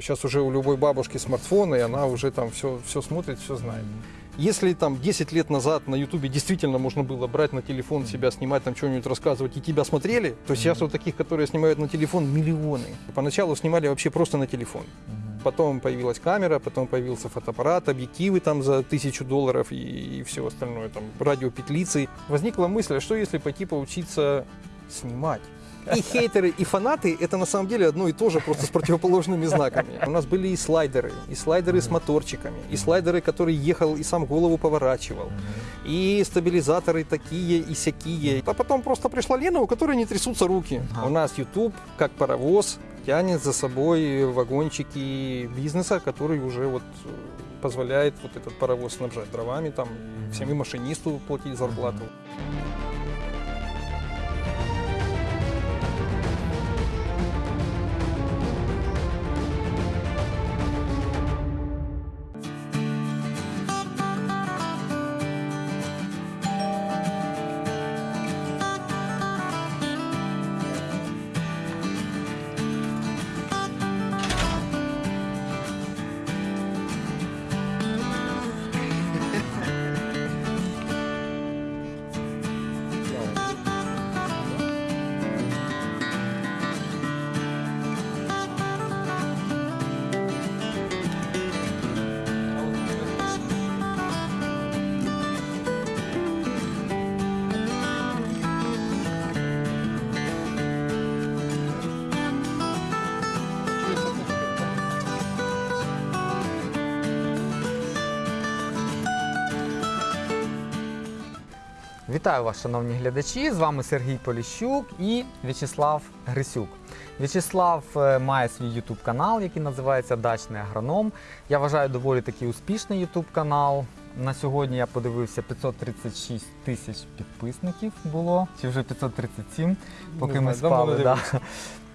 Сейчас уже у любой бабушки смартфон, и она уже там все, все смотрит, все знает. Если там 10 лет назад на Ютубе действительно можно было брать на телефон себя, снимать там что-нибудь, рассказывать, и тебя смотрели, то сейчас вот таких, которые снимают на телефон, миллионы. Поначалу снимали вообще просто на телефон. Потом появилась камера, потом появился фотоаппарат, объективы там за тысячу долларов и, и все остальное, там радиопетлицы. Возникла мысль, а что если пойти поучиться снимать? И хейтеры, и фанаты – это на самом деле одно и то же, просто с противоположными знаками. У нас были и слайдеры, и слайдеры с моторчиками, и слайдеры, который ехал и сам голову поворачивал, и стабилизаторы такие и сякие. А потом просто пришла Лена, у которой не трясутся руки. У нас YouTube, как паровоз, тянет за собой вагончики бизнеса, который уже вот э, позволяет вот этот паровоз снабжать дровами, там, всем и машинисту платить зарплату. Вітаю вас, шановні глядачі! З вами Сергій Поліщук і В'ячеслав Грисюк. В'ячеслав е, має свій YouTube канал, який називається Дачний агроном. Я вважаю доволі такий успішний YouTube канал. На сьогодні я подивився 536 тисяч підписників було, чи вже 537, поки Не ми спали. Да.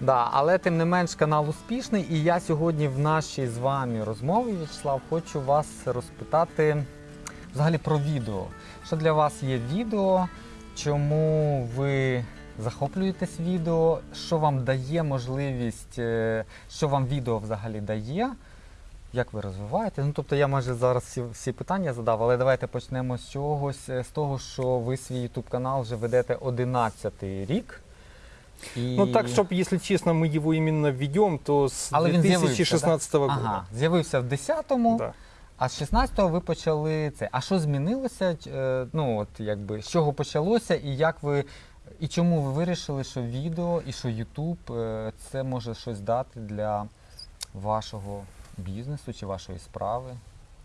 Да, але тим не менш канал успішний. І я сьогодні в нашій з вами розмові, В'ячеслав, хочу вас розпитати взагалі про відео. Що для вас є відео? Чому ви захоплюєтесь відео? Що вам дає можливість, е, що вам відео взагалі дає? Як ви розвиваєте? Ну, тобто я майже зараз всі, всі питання задав, але давайте почнемо з чогось, е, з того, що ви свій YouTube канал вже ведете 11 рік. І... Ну так, чтобы, если честно, мы его именно введем, то Але 2016 года. Ага, з'явився в 10-му, Да. а з 16-го ви почали це. А що змінилося? Е, Ну, от якби з чого почалося, і як ви. І чому ви вирішили, що відео і що Ютуб е, це може щось дати для вашого бізнесу чи вашої справи?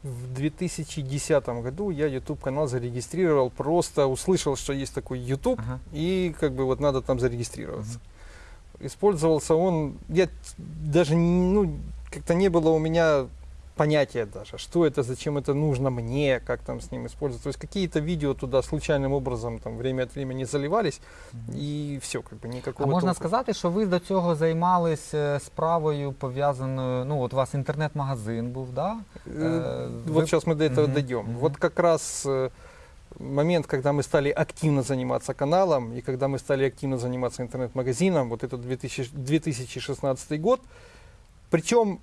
В 2010 году я YouTube канал зарегистрировал, просто услышал, что есть такой YouTube, Ага. и как бы вот надо там зарегистрироваться. Использовался он, я т- даже не- ну, как-то не было у меня понятия даже, что это, зачем это нужно мне, как там с ним использовать. То есть какие-то видео туда случайным образом там время от времени заливались, и все, как бы А никакого можна толку. сказати, що ви до цього займались е, справою пов'язаною. Ну, от у вас інтернет-магазин був, да? Э, Вот сейчас мы до этого Мгм, дойдем. мгм. Вот как раз э, момент, когда мы стали активно заниматься каналом, и когда мы стали активно заниматься интернет-магазином, вот это 2000 2016 год. Причем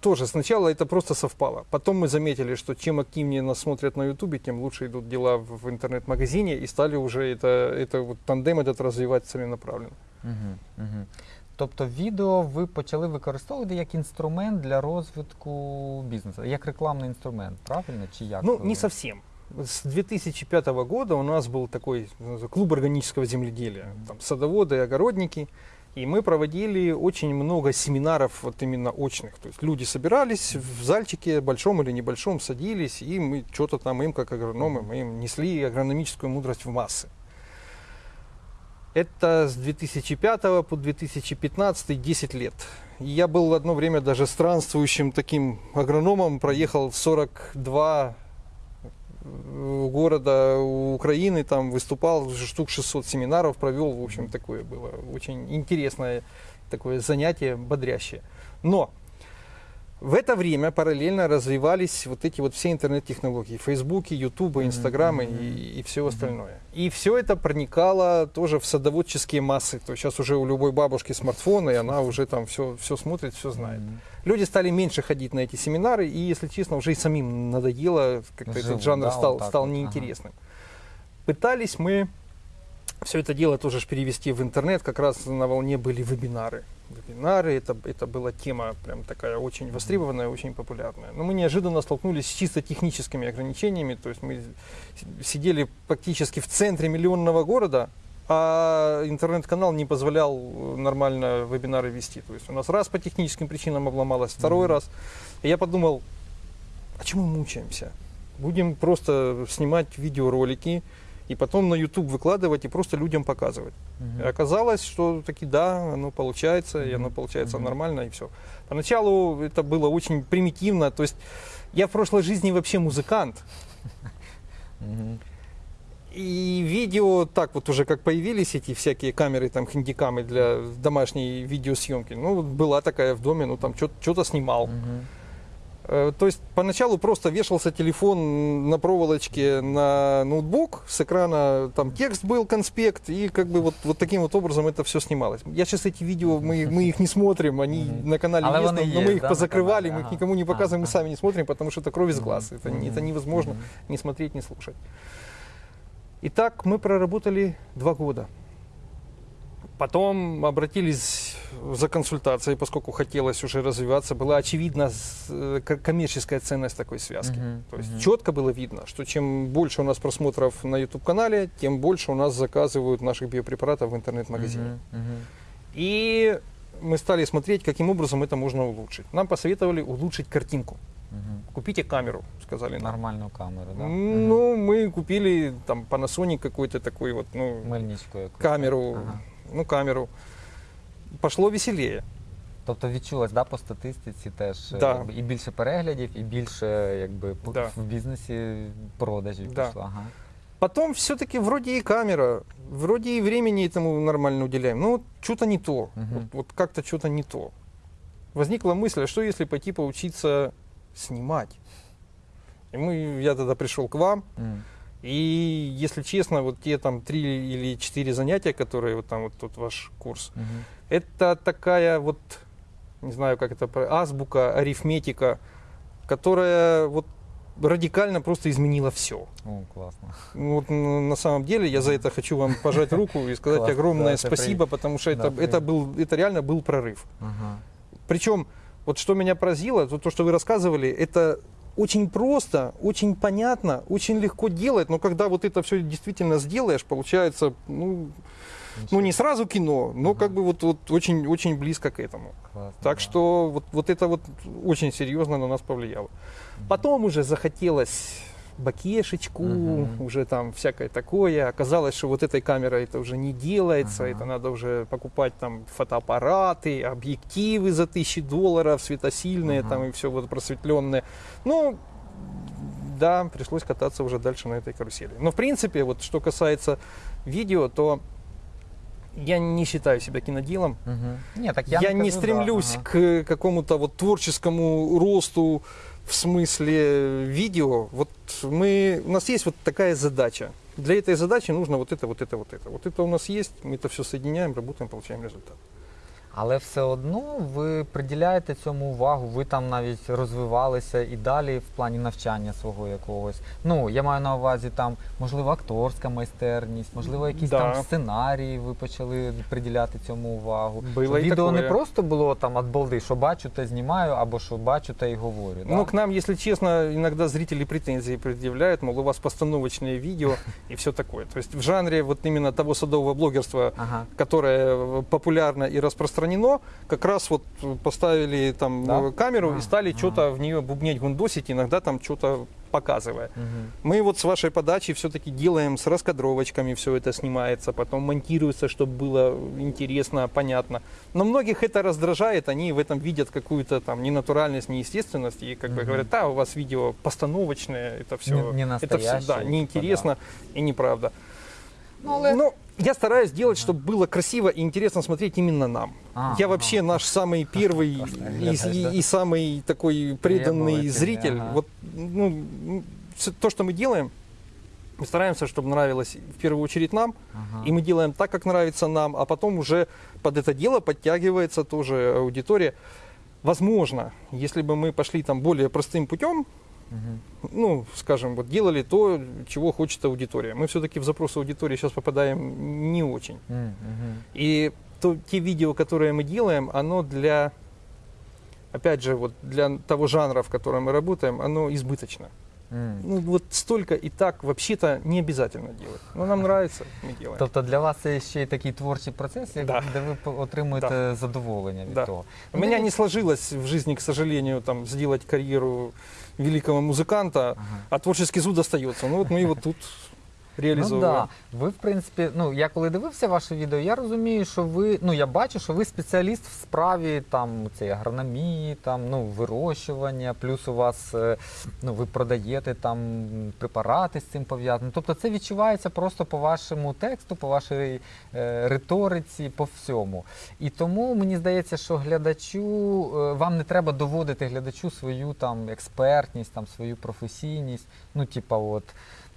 тоже сначала это просто совпало. Потом мы заметили, что чем активнее нас смотрят на Ютубе, тем лучше идут дела в в интернет-магазине, и стали уже это, это вот тандем этот развивать целенаправленно. Угу, угу. Тобто відео ви почали використовувати як інструмент для розвитку бізнесу, як рекламний інструмент, правильно? Чи як? Ну, ви? не совсем. С 2005 года у нас был такой э, клуб органического земледелия, там садоводы, огородники, и мы проводили очень много семинаров вот именно очных. То есть люди собирались в зальчике, большом или небольшом, садились, и мы что-то там им, как агрономы, мы им несли агрономическую мудрость в массы. Это с 2005 по 2015 10 лет. Я был одно время даже странствующим таким агрономом, проехал 42 э, города Украины, там выступал, штук 600 семинаров провел, в общем, такое было очень интересное такое занятие, бодрящее. Но В это время параллельно развивались вот эти вот все интернет-технологии. Фейсбуки, Ютубы, Инстаграмы и, и все остальное. И все это проникало тоже в садоводческие массы. То есть сейчас уже у любой бабушки смартфон, и она уже там все, все смотрит, все знает. Люди стали меньше ходить на эти семинары, и, если честно, уже и самим надоело, как-то этот жанр да, стал, вот стал вот, ага. неинтересным. Пытались мы все это дело тоже ж перевести в интернет, как раз на волне были вебинары. Вебинары, это, это была тема прям такая очень востребованная, очень популярная. Но мы неожиданно столкнулись с чисто техническими ограничениями, то есть мы сидели практически в центре миллионного города, а интернет-канал не позволял э, нормально вебинары вести. То есть у нас раз по техническим причинам обломалось, второй Мгм. раз. И я подумал, а чему мы мучаемся? Будем просто снимать видеоролики и потом на YouTube выкладывать и просто людям показывать. Мгм. И оказалось, что таки да, оно получается, и оно получается Мгм. нормально, и все. Поначалу это было очень примитивно, то есть я в прошлой жизни вообще музыкант, Мгм. и видео так вот уже как появились эти всякие камеры, там хендикамы для домашней видеосъемки, ну была такая в доме, ну там что-то снимал. Мгм. Э, То есть поначалу просто вешался телефон на проволочке на ноутбук, с экрана там текст был, конспект, и как бы вот, вот таким вот образом это все снималось. Я сейчас эти видео, мы, мы их не смотрим, они на канале Але есть, но, но мы их да, позакрывали, мы их никому не показываем, мы сами не смотрим, потому что это кровь из глаз, это, это невозможно не смотреть, не слушать. И так мы проработали два года. Потом обратились за консультацией, поскольку хотелось уже развиваться. Была очевидна э, ко- коммерческая ценность такой связки. Мгм. То есть Мгм. четко было видно, что чем больше у нас просмотров на YouTube-канале, тем больше у нас заказывают наших биопрепаратов в интернет-магазине. Мгм. Мгм. И мы стали смотреть, каким образом это можно улучшить. Нам посоветовали улучшить картинку. Мгм. Купите камеру, сказали нам. Нормальну камеру, да? Ну, мы купили там Panasonic какой-то такой вот, ну, камеру, Ага. ну, камеру Пошло веселее. Тобто відчулось, да, по статистиці теж е, Да. якби, і більше переглядів, і більше якби по- Да. в бізнесі продажів Да. пішло. Ага. Потом все-таки вроде и камера, вроде и времени этому нормально уделяем. Но вот что-то не то. Мгм. Вот, вот как-то что-то не то. Возникла мысль, а что если пойти поучиться снимать? И мы, я тогда пришел к вам, М. и, если честно, вот те там три или четыре занятия, которые вот там вот тут ваш курс, Мгм. это такая вот, не знаю, как это, азбука, арифметика, которая вот радикально просто изменила все. О, класно. Ну, Вот на самом деле я за это хочу вам пожать руку и сказать огромное спасибо, потому что это, это, был, это реально был прорыв. Причем, вот что меня поразило, то, то, что вы рассказывали, это очень просто, очень понятно, очень легко делать, но когда вот это все действительно сделаешь, получается, ну, ну не сразу кино, но Ага. как бы вот, вот очень, очень близко к этому. Класно, Так да. что вот, вот это вот очень серьезно на нас повлияло. Потом уже захотелось бакешечку, Мгм. уже там всякое такое. Оказалось, что вот этой камерой это уже не делается, Ага. это надо уже покупать там фотоаппараты, объективы за тысячи долларов, светосильные Ага. там и все вот просветленное. Ну, да, пришлось кататься уже дальше на этой карусели. Но в принципе, вот что касается видео, то я не считаю себя киноделом. Мгм. Ні, так я, Я, не да, стремлюсь ага. к какому-то вот творческому росту в смысле видео. Вот мы, у нас есть вот такая задача. Для этой задачи нужно вот это, вот это, вот это. Вот это у нас есть, мы это все соединяем, работаем, получаем результат. Але все одно ви приділяєте цьому увагу, ви там навіть розвивалися і далі в плані навчання свого якогось. Ну, я маю на увазі там, можливо, акторська майстерність, можливо, якісь Да. там сценарії ви почали приділяти цьому увагу. Було Щоб і відео не такое. просто було там от балди, що бачу, те знімаю, або що бачу, те й говорю. да? Ну, к нам, если честно, иногда зрители претензии предъявляют, мол, у вас постановочные видео и все такое. То есть в жанре вот именно того садового блогерства, Ага. которое э, популярно и распространено, как раз вот э, поставили там Да? э, камеру А, и стали ага. что-то в нее бубнеть, гундосить, иногда там что-то показывая. Угу. Мы вот с вашей подачи все-таки делаем с раскадровочками, все это снимается, потом монтируется, чтобы было интересно, понятно. Но многих это раздражает, они в этом видят какую-то там ненатуральность, неестественность, и как бы Мгм. говорят, да, у вас видео постановочное, это все, Не- не это все, да, неинтересно и неправда. Ну, але Ну, я стараюсь делать, чтобы было красиво и интересно смотреть именно нам. А, я вообще наш самый первый и, и- и самый такой преданный зритель. ага. Вот, ну, то, что мы делаем, мы стараемся, чтобы нравилось в первую очередь нам, Ага. и мы делаем так, как нравится нам, а потом уже под это дело подтягивается тоже аудитория. Возможно, если бы мы пошли там более простым путем, Мгм. ну, скажем, вот делали то, чего хочет аудитория. Мы все-таки в запрос аудитории сейчас попадаем не очень. Мгм. И то, те видео, которые мы делаем, оно для, опять же, вот для того жанра, в котором мы работаем, оно избыточно. М. Ну, вот столько и так вообще-то не обязательно делать. Но нам нравится, мы делаем. Тобто для вас це ще й такий творчий процес, Да. де ви отримуєте задоволення від Да. того. У меня не сложилось в жизни, к сожалению, там, сделать карьеру великого музыканта, Ага. а творческий зуд остается. Ну вот мы его тут Ну реализовываем. да. Ви, в принципі, ну я коли дивився ваше відео, я розумію, що ви, ну я бачу, що ви спеціаліст в справі там цієї агрономії, там ну вирощування, плюс у вас е, ну ви продаєте там препарати з цим пов'язані. Тобто це відчувається просто по вашому тексту, по вашій е, риториці, по всьому. І тому мені здається, що глядачу е, вам не треба доводити глядачу свою там експертність, там свою професійність. Ну, типа, от.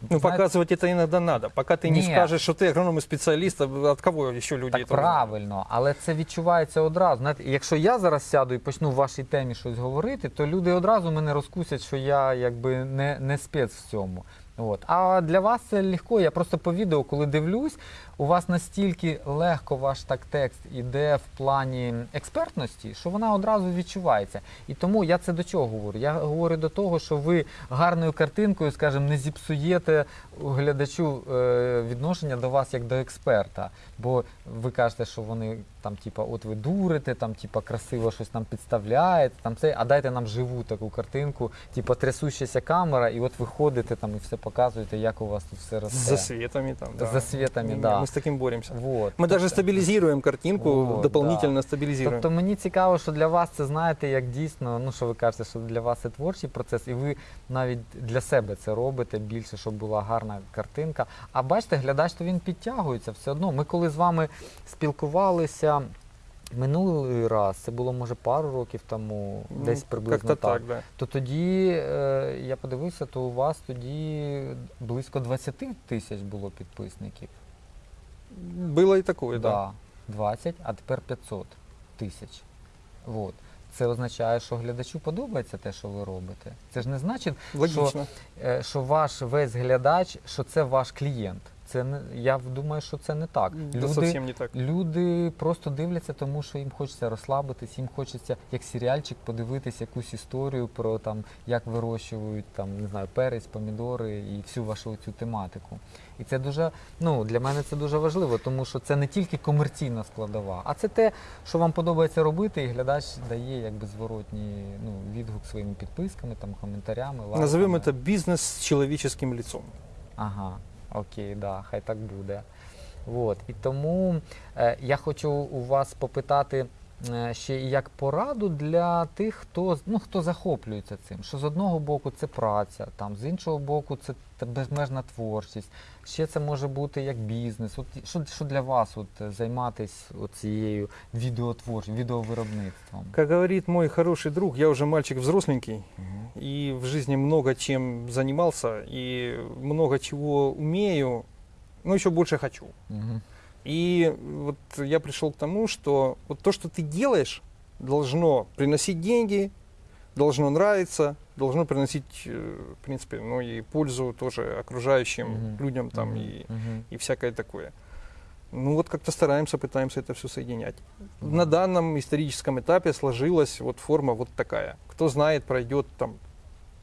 Ну, знаєте, показывать это иногда надо. Пока ты не Нет. скажешь, что ты агроном и специалист, а от кого еще люди Так это узнают? правильно, але це відчувається одразу. Знаєте, якщо я зараз сяду і почну в вашій темі щось говорити, то люди одразу мене розкусять, що я якби не, не спец в цьому. От. А для вас це легко. Я просто по відео, коли дивлюсь, у вас настільки легко ваш так текст іде в плані експертності, що вона одразу відчувається. І тому я це до чого говорю? Я говорю до того, що ви гарною картинкою, скажімо, не зіпсуєте глядачу е, відношення до вас як до експерта. Бо ви кажете, що вони там, типа, от ви дурите, там, типа, красиво щось нам підставляєте, там це, а дайте нам живу таку картинку, типа трясущася камера, і от ви ходите там і все показуєте, як у вас тут все росте. С засветами там, да. З засвітами, Мы- да. Мы с таким боремся. Вот. Мы даже стабилизируем картинку, Вот, дополнительно стабилизируем. Тобто мені цікаво, що для вас це знаєте, як дійсно, ну що ви кажете, що для вас це творчий процес, і ви навіть для себе це робите більше, щоб була гарна картинка. А бачите, глядач то він підтягується все одно. Ми коли з вами спілкувалися минулий раз, це було може пару років тому, Ну, десь приблизно Как-то так. так, да. То тоді е, я подивився, то у вас тоді близько 20 тисяч було підписників. Было и такое, да. Да, 20, а тепер 500 тисяч. Вот. Це означає, що глядачу подобається те, що ви робите. Це ж не значить, Логично. е, що ваш весь глядач, що це ваш клієнт. Це не я думаю, що це не так. Да совсем не так. Люди просто дивляться, тому що їм хочеться розслабитись, їм хочеться як серіальчик подивитись якусь історію про там, як вирощують там, не знаю, перець, помідори і всю вашу цю тематику. І це дуже, ну для мене це дуже важливо, тому що це не тільки комерційна складова, а це те, що вам подобається робити, і глядач дає якби зворотній ну, відгук своїми підписками, там коментарями. лайками. Назовем это бизнес с человеческим лицом. Ага, окей, да, хай так буде. От. І тому е, я хочу у вас попитати е, ще і як пораду для тих, хто, ну, хто захоплюється цим. Що з одного боку це праця, там, з іншого боку, це безмежна творчість. Ще це може бути як бізнес. От, що, що для вас от, е, займатися цією відеотворчістю, відеовиробництвом? Как говорит мой хороший друг, я уже мальчик взросленький, Мгм. и в жизни много чем занимался, и много чего умею, но еще больше хочу. Мгм. И вот я пришел к тому, что вот то, что ты делаешь, должно приносить деньги, должно нравиться, должно приносить, э, в принципе, ну и пользу тоже окружающим Мгм. людям там Мгм. и, Мгм. и всякое такое. Ну вот как-то стараемся, пытаемся это все соединять. На данном историческом этапе сложилась вот форма вот такая. Кто знает, пройдет там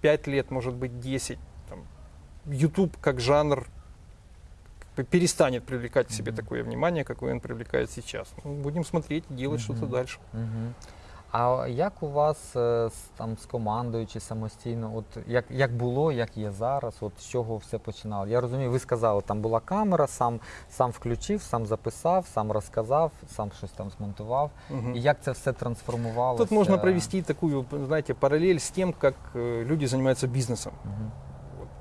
5 лет, может быть 10. Там, YouTube как жанр перестанет привлекать к себе Мгм. такое внимание, какое он привлекает сейчас. Ну, будем смотреть делать что-то Мгм. дальше. Мгм. А як у вас е, там, з командою чи самостійно, от як, як було, як є зараз, от з чого все починало? Я розумію, ви сказали, там була камера, сам, сам включив, сам записав, сам розказав, сам щось там змонтував. Мгм. І як це все трансформувалося? Тут можно провести такую, знаете, параллель с тем, как э, люди занимаются бизнесом. Мгм.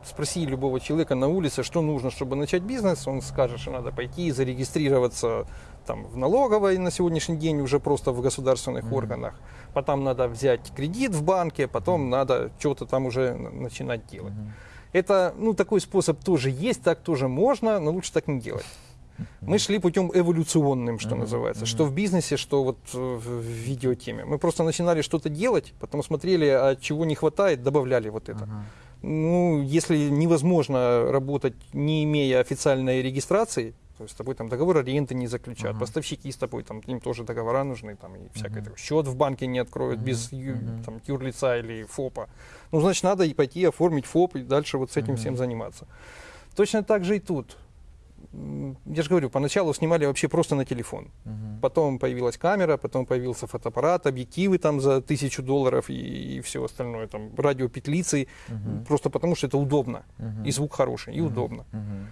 Спроси любого человека на улице, что нужно, чтобы начать бизнес, он скажет, что надо пойти и зарегистрироваться там, в налоговой на сегодняшний день уже просто в государственных Мгм. органах. Потом надо взять кредит в банке, потом надо что-то там уже начинать делать. Мгм. Это, ну, такой способ тоже есть, так тоже можно, но лучше так не делать. Мы шли путем эволюционным, что Мгм, называется, мгм. что в бизнесе, что вот э, в видеотеме. Мы просто начинали что-то делать, потом смотрели, а чего не хватает, добавляли вот это. Ага. Ну, если невозможно работать, не имея официальной регистрации, то есть с тобой там договор аренды не заключат, Ага. поставщики с тобой, там, им тоже договора нужны, там, и всякое такое. Счет в банке не откроют Мгм, без мгм. там, юрлица или ФОПа. Ну, значит, надо и пойти оформить ФОП и дальше вот с этим Мгм. всем заниматься. Точно так же и тут. Я же говорю, поначалу снимали вообще просто на телефон. Мгм. Потом появилась камера, потом появился фотоаппарат, объективы там за тысячу долларов и, все остальное, там радиопетлицы, Мгм. просто потому что это удобно. Мгм. И звук хороший, и Мгм. удобно. Мгм.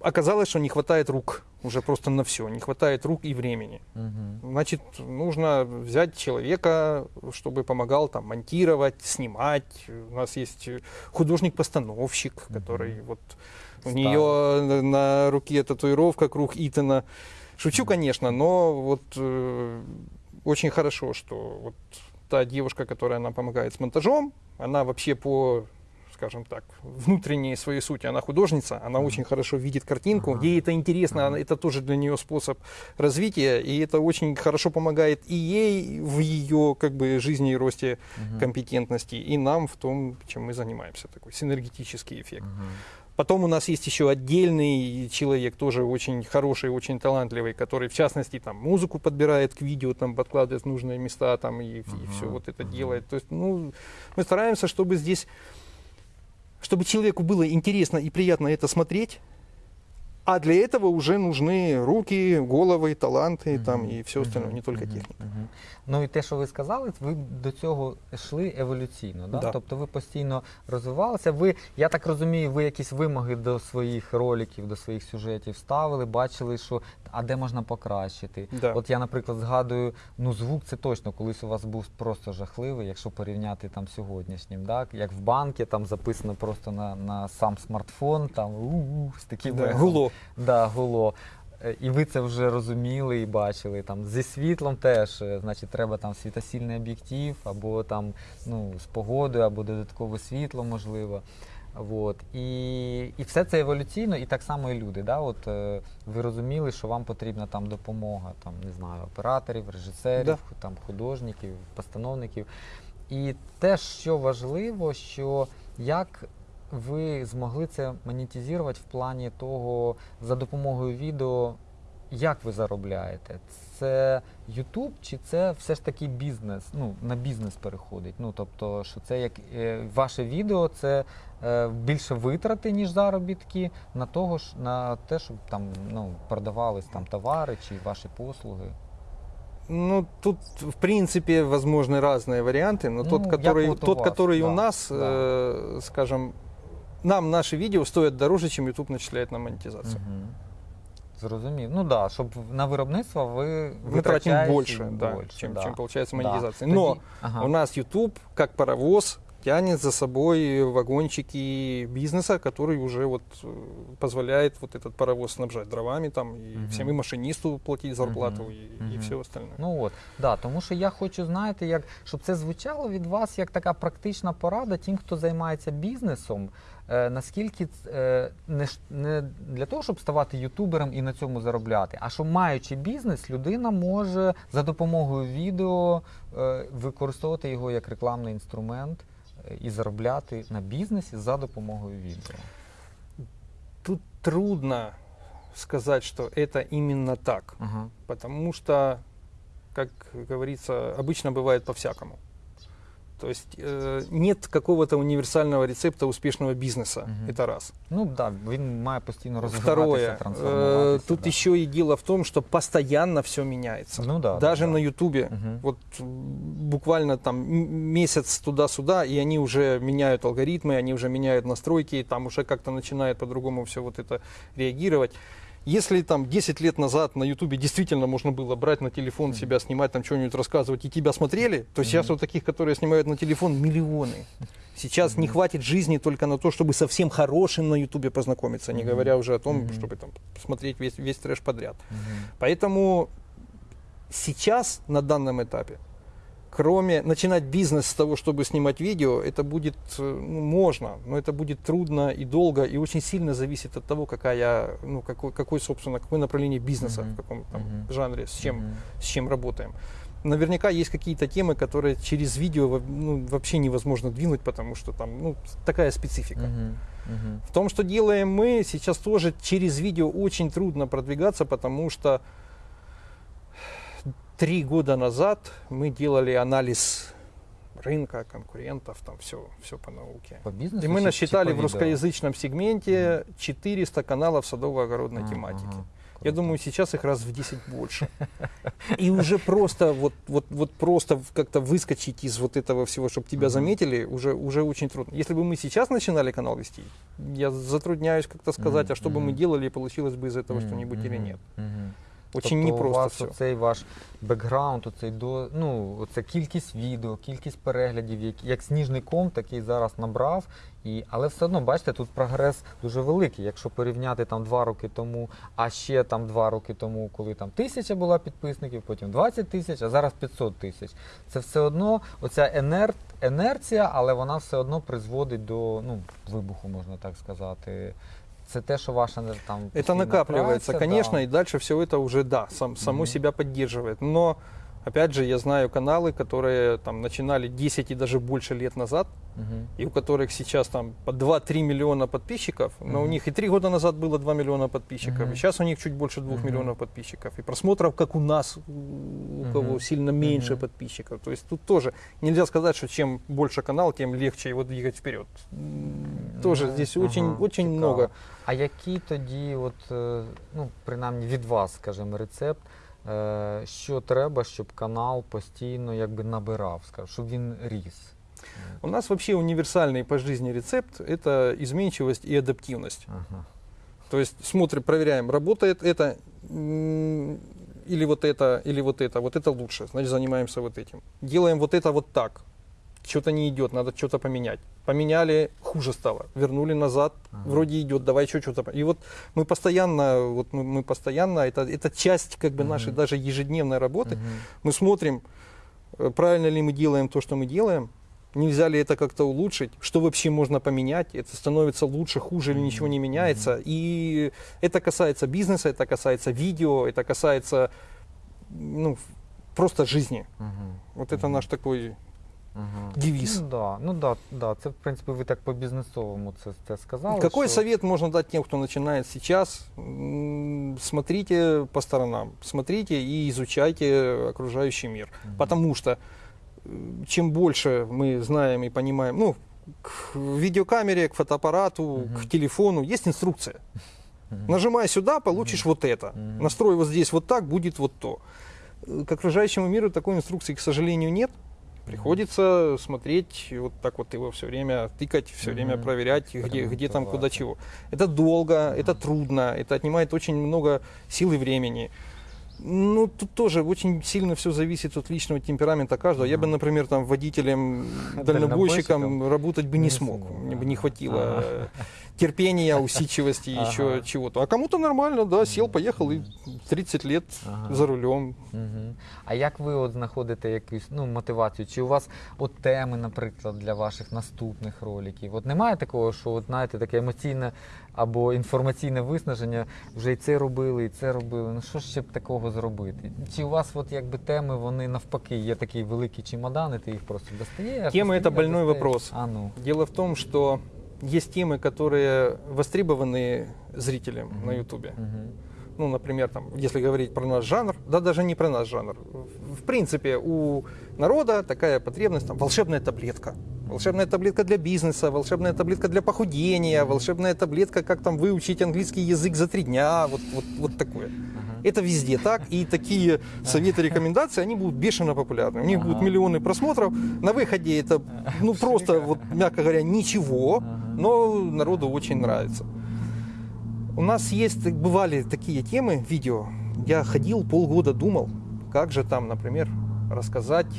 Оказалось, что не хватает рук уже просто на все, не хватает рук и времени. Мгм. Значит, нужно взять человека, чтобы помогал там монтировать, снимать. У нас есть художник-постановщик, Мгм. который вот у Ставит. нее на руке татуировка круг Итана. Шучу, конечно, но вот э, очень хорошо, что вот та девушка, которая нам помогает с монтажом, она вообще по скажем так, внутренней своей сути, она художница, она Мгм. очень хорошо видит картинку, Ага. ей это интересно, Ага. она- это тоже для нее способ развития, и это очень хорошо помогает и ей в ее как бы жизни и росте Мгм. компетентности, и нам в том, чем мы занимаемся, такой синергетический эффект. Мгм. Потом у нас есть еще отдельный человек, тоже очень хороший, очень талантливый, который, в частности, там музыку подбирает к видео, там подкладывает в нужные места, там и, Ага, все вот это ага. делает. То есть, ну, мы стараемся, чтобы здесь, чтобы человеку было интересно и приятно это смотреть. А для этого уже нужны руки, головы, таланты там Мгм. и все остальное, Мгм. не только техника. Мгм. Ну і те, що ви сказали, ви до цього йшли еволюційно, да? Да. тобто ви постійно розвивалися. Ви, я так розумію, ви якісь вимоги до своїх роликів, до своїх сюжетів ставили, бачили, що а де можна покращити. Да. От я, наприклад, згадую, ну звук це точно колись у вас був просто жахливий, якщо порівняти там сьогоднішнім, так? Як в банки там записано просто на, на сам смартфон, там у-у, з таким Да, гуло. Да, гуло. Е, І ви це вже розуміли і бачили. Там зі світлом теж, е, значить, треба там світосільний об'єктив, або там ну, з погодою, або додаткове світло, можливо. От. І, і все це еволюційно, і так само і люди. Да? От, е, ви розуміли, що вам потрібна там допомога, там, не знаю, операторів, режисерів, Да. там, художників, постановників. І те, що важливо, що як ви змогли це монетизувати в плані того, за допомогою відео, як ви заробляєте? Це YouTube чи це все ж таки бізнес? Ну, на бізнес переходить. Ну, тобто, що це як е, ваше відео, це е, більше витрати, ніж заробітки, на того ж на те, щоб там ну, продавались там товари чи ваші послуги. Ну, тут, в принципе, возможны разные варианты, но Ну, тот, як который, от у тот, вас, который да, у нас, да. э, скажем, нам наши видео стоят дороже, чем YouTube начисляет на монетизацию. Мгм. Зрозумів. Ну так, да, щоб на виробництво ви Мы тратим витрачаєте больше, да, більше, чем, да. чем получается Да. монетизация. Тоді- Но ага. у нас YouTube, как паровоз, тянет за собой вагончики бизнеса, который уже вот э, позволяет вот этот паровоз снабжать дровами там и Мгм. всем и машинисту платить зарплату Мгм. и, и Мгм. все остальное. Ну от, да, тому що я хочу, знаєте, як, щоб це звучало від вас як така практична порада тим, хто займається бізнесом. Е, наскільки ц- е, не, ж- не для того, щоб ставати ютубером і на цьому заробляти, а що маючи бізнес, людина може за допомогою відео е, використовувати його як рекламний інструмент е, і заробляти на бізнесі за допомогою відео. Тут трудно сказать, что это именно так. Ага. Потому что, как говорится, обычно бывает по-всякому. То есть э, нет какого-то универсального рецепта успешного бизнеса. Мгм. Это раз. Ну так, да, він має постійно розвиватися, Второе. э, трансформуватися. тут да. еще и дело в том, что постоянно все меняется. Ну да, Даже да, да. на Ютубе. Мгм. Вот м, буквально там м- месяц туда-сюда, и они уже меняют алгоритмы, они уже меняют настройки, там уже как-то начинает по-другому все вот это реагировать. Если там 10 лет назад на Ютубе действительно можно было брать на телефон себя, снимать, там что-нибудь рассказывать, и тебя смотрели, то сейчас вот таких, которые снимают на телефон, миллионы. Сейчас не хватит жизни только на то, чтобы со всем хорошим на Ютубе познакомиться, не говоря уже о том, чтобы там смотреть весь, весь трэш подряд. Поэтому сейчас, на данном этапе, кроме начинать бизнес с того, чтобы снимать видео, это будет э, ну, можно, но это будет трудно и долго, и очень сильно зависит от того, какая, ну, какой, какой собственно, какое направление бизнеса, Мгм. в каком там, Мгм. жанре, с чем, Мгм. с чем работаем. Наверняка есть какие-то темы, которые через видео ну, вообще невозможно двинуть, потому что там ну, такая специфика. Мгм. Мгм. В том, что делаем мы, сейчас тоже через видео очень трудно продвигаться, потому что три года назад мы делали анализ рынка, конкурентов, там все, все по науке. По бизнесу И мы чи- насчитали чи в русскоязычном сегменте 400 каналов садово-огородной А, тематики. ага, Я думаю, сейчас их раз в 10 больше. И уже просто вот, вот, вот просто как-то выскочить из вот этого всего, чтобы тебя заметили, уже, уже очень трудно. Если бы мы сейчас начинали канал вести, я затрудняюсь как-то сказать, а что бы мы делали, получилось бы из этого что-нибудь или нет. Мгм. Очень тобто у вас все. оцей ваш бекграунд, оцей до ну оце кількість відео, кількість переглядів, які як сніжний ком, такий зараз набрав. І але все одно бачите, тут прогрес дуже великий. Якщо порівняти там два роки тому, а ще там два роки тому, коли там тисяча була підписників, потім 20 тисяч, а зараз 500 тисяч. Це все одно оця енер... енерція, але вона все одно призводить до ну вибуху, можна так сказати. Це те, що ваша там Это накапливается, праця, конечно, да. и дальше все это уже, да, сам, само Мгм. себя поддерживает. Но, опять же, я знаю каналы, которые там начинали 10 и даже больше лет назад, Мгм. и у которых сейчас там по 2-3 миллиона подписчиков, но у них и 3 года назад было 2 миллиона подписчиков, Мгм. и сейчас у них чуть больше 2 Мгм. миллионов подписчиков, и просмотров, как у нас, у у кого сильно меньше Мгм. подписчиков. То есть тут тоже нельзя сказать, что чем больше канал, тем легче его двигать вперед. Тоже здесь очень, ага, очень цікаво. много. А який тоді, от, е, ну, принаймні від вас, скажімо, рецепт, е, що треба, щоб канал постійно якби набирав, скажімо, щоб він ріс? У нас вообще универсальный по жизни рецепт – это изменчивость и адаптивность. Ага. То есть смотрим, проверяем, работает это м, или вот это, или вот это, вот это лучше, значит занимаемся вот этим. Делаем вот это вот так, что-то не идет, надо что-то поменять. Поменяли, хуже стало, вернули назад, Ага. вроде идет, давай еще что-то. И вот мы постоянно, вот мы, мы постоянно, это, это часть как бы Мгм. нашей даже ежедневной работы. Мгм. Мы смотрим, э, правильно ли мы делаем то, что мы делаем, нельзя ли это как-то улучшить, что вообще можно поменять, это становится лучше, хуже или ничего не меняется. И это касается бизнеса, это касается видео, это касается ну, просто жизни. Мгм. Вот это Мгм. наш такой Ага. девиз. Ну да, ну да, да, це в принципі ви так по бізнесовому це, це сказали. Какой що... совет можно дать тем, кто начинает сейчас? Смотрите по сторонам, смотрите и изучайте окружающий мир. Мгм. Потому что чем больше мы знаем и понимаем, ну, к видеокамере, к фотоаппарату, Мгм. к телефону есть инструкция. Мгм. Нажимай сюда, получишь вот это. Мгм. Настрой вот здесь вот так, будет вот то. К окружающему миру такой инструкции, к сожалению, нет. Приходится смотреть, вот так вот его все время тыкать, все время Мгм. проверять, где, где там, куда чего. Это долго, это Мгм. трудно, это отнимает очень много сил и времени. Ну, тут тоже очень сильно все зависит от личного темперамента каждого. Я бы, например, там водителем, Дальнобойщиком? работать бы не смог. Мне бы не хватило Ага. э, терпения, усидчивости, Ага. еще чего-то. А кому-то нормально, да, сел, поехал и 30 лет Ага. за рулем. А як ви от знаходите якусь ну, мотивацію? Чи у вас от теми, наприклад, для ваших наступних роликів? От немає такого, що от, знаєте, таке емоційне або інформаційне виснаження, вже і це робили, і це робили. Ну що ж ще б такого зробити? Чи у вас от якби теми, вони навпаки, є такий великий чемодан, і ти їх просто достаєш? Это достаєш, больной достаєш? вопрос. А ну. Дело в том, что есть темы, которые востребованы зрителям Мгм. на Ютубе. Мгм. Ну, например, там, если говорить про наш жанр, да даже не про наш жанр. В- принципе, у народа такая потребность, там, волшебная таблетка. Волшебная таблетка для бизнеса, волшебная таблетка для похудения, волшебная таблетка, как там выучить английский язык за три дня, вот, вот, вот такое. Ага. Это везде так, и такие советы, рекомендации, они будут бешено популярны. У них Ага. будут миллионы просмотров. На выходе это, ну, просто, вот, мягко говоря, ничего, но народу очень нравится. У нас есть, бывали такие темы, видео. Я ходил, полгода думал, как же там, например, рассказать,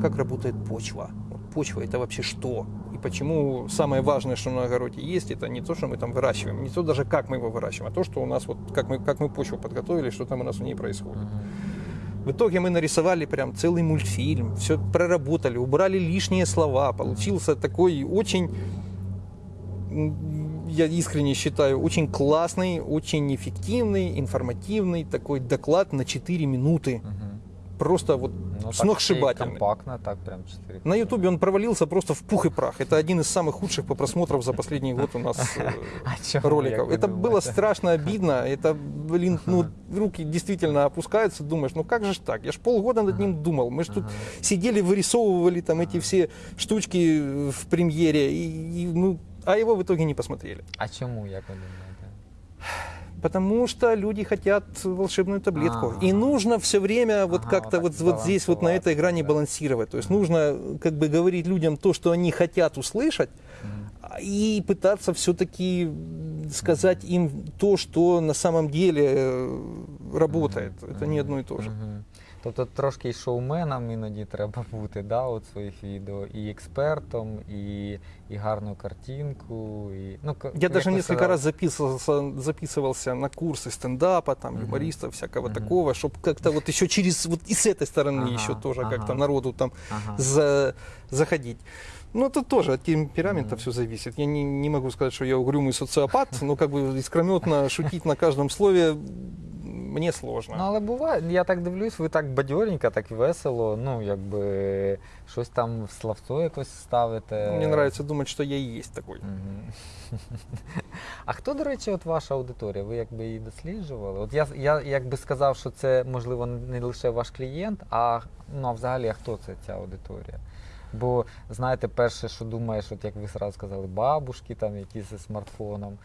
как работает почва. Почва это вообще что? И почему самое важное, что на огороде есть, это не то, что мы там выращиваем, не то даже как мы его выращиваем, а то, что у нас вот, как мы, как мы почву подготовили, что там у нас в ней происходит. В итоге мы нарисовали прям целый мультфильм, все проработали, убрали лишние слова. Получился такой очень, я искренне считаю, очень классный, очень эффективный, информативный такой доклад на 4 минуты. Просто вот Ну, и Компактно, так прям 4. На ютубе он провалился просто в пух и прах. Это один из самых худших по просмотрам за последний год у нас э, роликов. Это было страшно обидно. Это, блин, ну, руки действительно опускаются. Думаешь, ну как же так? Я ж полгода над ним думал. Мы ж тут сидели, вырисовывали там эти все штучки в премьере. И, ну, а его в итоге не посмотрели. А як ви думаєте? Потому что люди хотят волшебную таблетку. А. И нужно все время вот Ага, как-то вот вот, здесь, вот на этой грани да. балансировать. То есть нужно как бы говорить людям то, что они хотят услышать, а, и пытаться все-таки сказать им то, что на самом деле э, работает. Это не одно и то же. Тобто трошки й шоуменом іноді треба бути, да, от своїх відео, і експертом, і, і гарну картинку. І, ну, к- Я як даже ви несколько сказали, раз записывался, записывался на курсы стендапа, там, Мгм. юмористов, всякого Мгм. такого, чтобы как-то вот еще через, вот и с этой стороны Ага, еще тоже ага. как-то народу там Ага. за, заходить. Ну, тут тоже от темперамента Мгм. все зависит. Я не, не могу сказать, что я угрюмый социопат, но как бы искрометно шутить на каждом слове мне сложно. Ну, але буває, я так дивлюсь, ви так бадьоренько, так весело, ну, якби щось там в словцо якось ставите. Мне нравится думать, что я и есть такой. Мгм. А хто, до речі, от ваша аудиторія? Ви якби її досліджували? От я, я якби сказав, що це можливо не лише ваш клієнт, а ну а взагалі а хто це ця аудиторія? Бо знаєте, перше, що думаєш, от як ви сразу сказали, бабушки там, які зі смартфоном,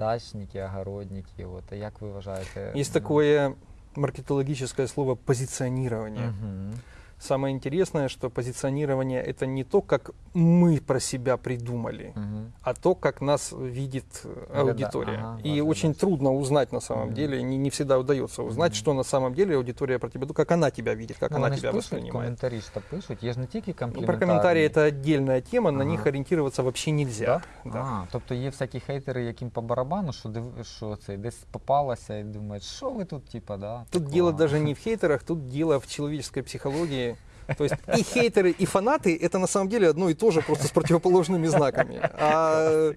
дачники, огородники. От а як ви вважаєте? Есть такое маркетологическое слово позиционирование. Мгм. Самое интересное, что позиционирование это не то, как мы про себя придумали, Мгм. а то, как нас видит э, Гляда- аудитория. ага, и ваша очень задача. трудно узнать на самом Мгм. деле, не, не всегда удается узнать, Мгм. что на самом деле аудитория про тебя, ну, как она тебя видит, как Ну, она вони ж тебя пишуть, воспринимает. коментарі ж то пишуть, є ж не тільки Ну, компліментарні. про комментарии это отдельная тема, на Ага. них ориентироваться вообще нельзя. Да? Да. А, тобто є всякі хейтери, яким по барабану, що див... що це десь попалося і думають, що ви тут, типа, да? Тут такого?» дело даже не в хейтерах, тут дело в человеческой психологии. то есть и хейтеры, и фанаты это на самом деле одно и то же, просто с противоположными знаками. А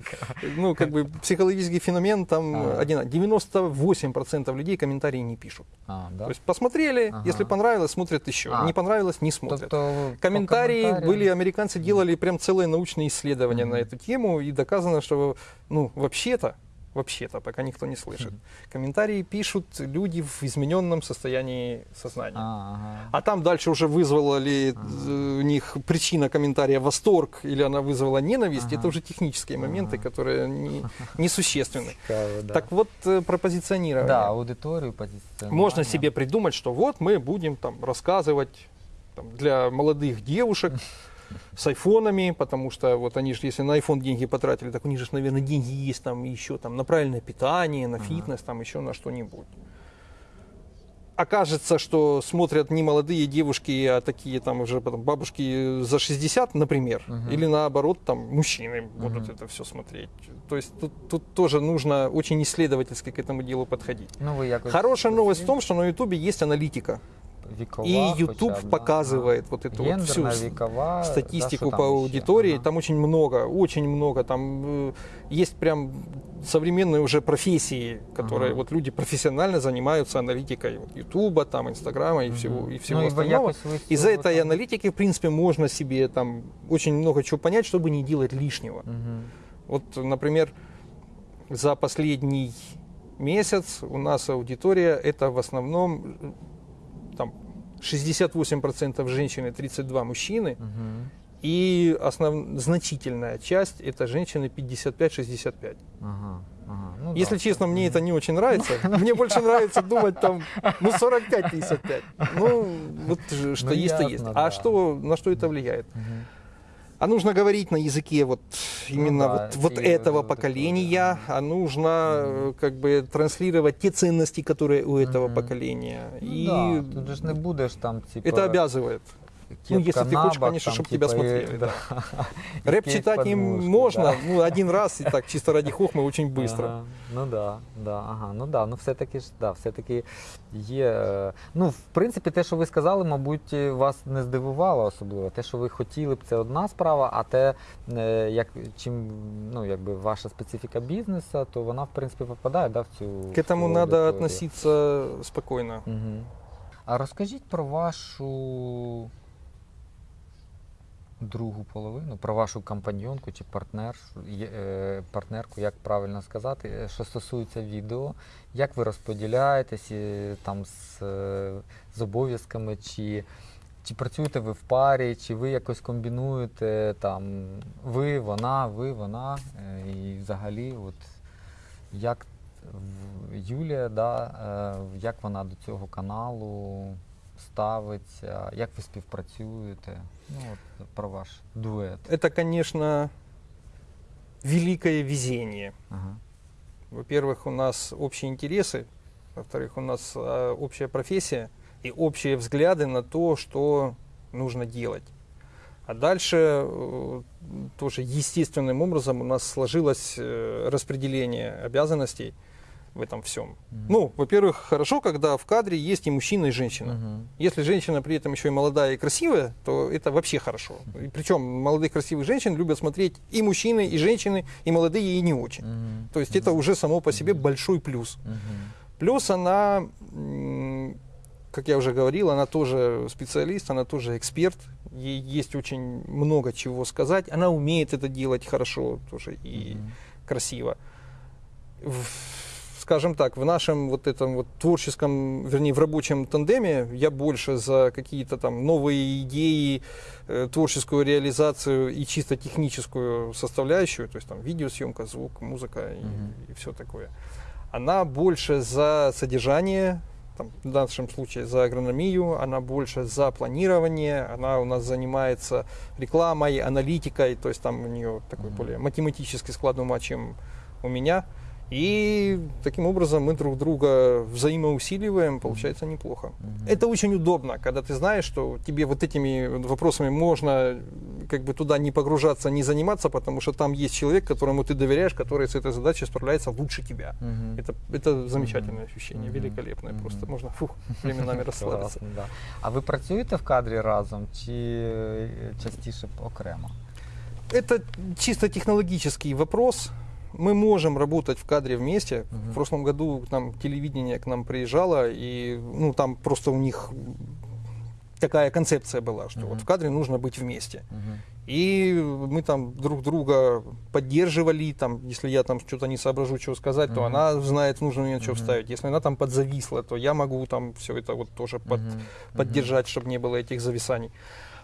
ну, как бы психологический феномен там Ага. один. 98% людей комментарии не пишут. А, да? То есть посмотрели, Ага. если понравилось, смотрят еще. А. Не понравилось, не смотрят. Тобто, по Комментарии коментарям- были, американцы делали прям целые научные исследования на Мгм. эту тему, и доказано, что, ну, вообще-то, вообще-то, пока никто не слышит, Мгм. комментарии пишут люди в измененном состоянии сознания. А, ага. А там дальше уже вызвала ли э, у них причина комментария восторг или она вызвала ненависть, Ага. это уже технические моменты, Ага. которые не, несущественны. Цікаво, да. Так вот, э, про позиционирование. да, аудиторію позиціонування. Можно себе придумать, что вот мы будем там рассказывать там, для молодых девушек с айфонами, потому что вот они же, если на iPhone деньги потратили, так у них же, наверное, деньги есть там еще там на правильное питание, на фитнес, там еще на что-нибудь. Окажется, что смотрят не молодые девушки, а такие там уже потом бабушки за 60, например, Мгм. или наоборот там мужчины будут Мгм. это все смотреть. То есть тут, тут тоже нужно очень исследовательски к этому делу подходить. Ну, якось Хорошая новость в том, что на Ютубе есть аналитика вікова, И хоча YouTube б, да. показывает вот эту вот Гендерна, всю с- вікова, да, статистику що там по ще? аудитории. Ага. Там очень много, очень много. Там э, есть прям современные уже профессии, которые Ага. вот люди профессионально занимаются аналитикой вот, Ютуба, там, Инстаграма и Мгм. всего, и всего ну, і ви остального. якось ви з Из-за цього этой там- аналитики, в принципе, можно себе там очень много чего понять, чтобы не делать лишнего. Мгм. Вот, например, за последний месяц у нас аудитория это в основном э, там 68% женщины, 32 мужчины, Мгм. и основ... значительная часть это женщины 55-65. Ага, ага. Ну, Если да. честно, мне это не очень нравится. Мне больше нравится думать там, ну, 45-55. Ну, вот ж- что Ну, есть, то есть. А что, на что это влияет? А нужно говорить на языке вот именно да, вот, этого вот такое, поколения, да. а нужно э, как бы транслировать те ценности, которые у этого Мгм. поколения. Ну, И да, тут же не будеш там, типа, это обязывает. ну, кепка если ты на хочешь, бок, конечно, там, чтоб тебя типа, и- смотрели, да. И Рэп кейс читать под им мушку, можно, да. ну, один раз и так, чисто ради хохмы, очень быстро. Ага, ну да, да, ага, ну да, ну все-таки ж да, все-таки є. е, Ну, в принципі, те, що ви сказали, мабуть, е, вас не здивувало особливо. Те, що ви хотіли б, це одна справа, а те, е, як чим ну, якби ваша специфіка бізнесу, то вона, в принципі, попадає да, в цю. К этому цю надо аудиторію. относиться спокойно. Угу. А розкажіть про вашу другу половину, про вашу компаньонку чи партнер, е, партнерку, як правильно сказати, е, що стосується відео, як ви розподіляєтесь е, там з, з обов'язками, чи, чи працюєте ви в парі, чи ви якось комбінуєте там ви, вона, ви, вона, і взагалі, от як Юлія, да, як вона до цього каналу ставиться, як ви співпрацюєте? Ну, от, про ваш дует. Это, конечно, великое везение. Ага. Во-первых, у нас общие интересы, во-вторых, у нас э, общая профессия и общие взгляды на то, что нужно делать. А дальше э, тоже естественным образом у нас сложилось э, распределение обязанностей в этом всем. Мгм. Ну, во-первых, хорошо, когда в кадре есть и мужчина, и женщина. Мгм. Если женщина при этом еще и молодая и красивая, то это вообще хорошо. И причем молодых красивых женщин любят смотреть и мужчины, и женщины, и молодые, и не очень. Мгм. То есть это уже само по себе большой плюс. Мгм. Плюс она, как я уже говорил, она тоже специалист, она тоже эксперт. Ей есть очень много чего сказать. Она умеет это делать хорошо тоже и Мгм. красиво. В- скажем так, в нашем вот этом вот творческом, вернее, в рабочем тандеме я больше за какие-то там новые идеи, э, творческую реализацию и чисто техническую составляющую, то есть там видеосъемка, звук, музыка и, Мгм. все такое. Она больше за содержание, там, в нашем случае за агрономию, она больше за планирование, она у нас занимается рекламой, аналитикой, то есть там у нее такой Мгм. более математический склад ума, чем у меня. И таким образом мы друг друга взаимоусиливаем, получается неплохо. Мгм. Это очень удобно, когда ты знаешь, что тебе вот этими вопросами можно как бы туда не погружаться, не заниматься, потому что там есть человек, которому ты доверяешь, который с этой задачей справляется лучше тебя. Мгм. Это, это замечательное ощущение, Мгм. великолепное Мгм. просто. Можно фух, временами расслабиться. Класно, да. А ви працюєте в кадрі разом чи е, частіше окремо? Это чисто технологический вопрос. Мы можем работать в кадре вместе. Мгм. В прошлом году там телевидение к нам приезжало, и ну, там просто у них такая концепция была, что Мгм. вот в кадре нужно быть вместе. Мгм. И мы там друг друга поддерживали, там, если я там что-то не соображу, что сказать, то Мгм. она знает, нужно мне что Мгм. вставить. Если она там подзависла, то я могу там все это вот тоже под, Мгм. поддержать, чтобы не было этих зависаний.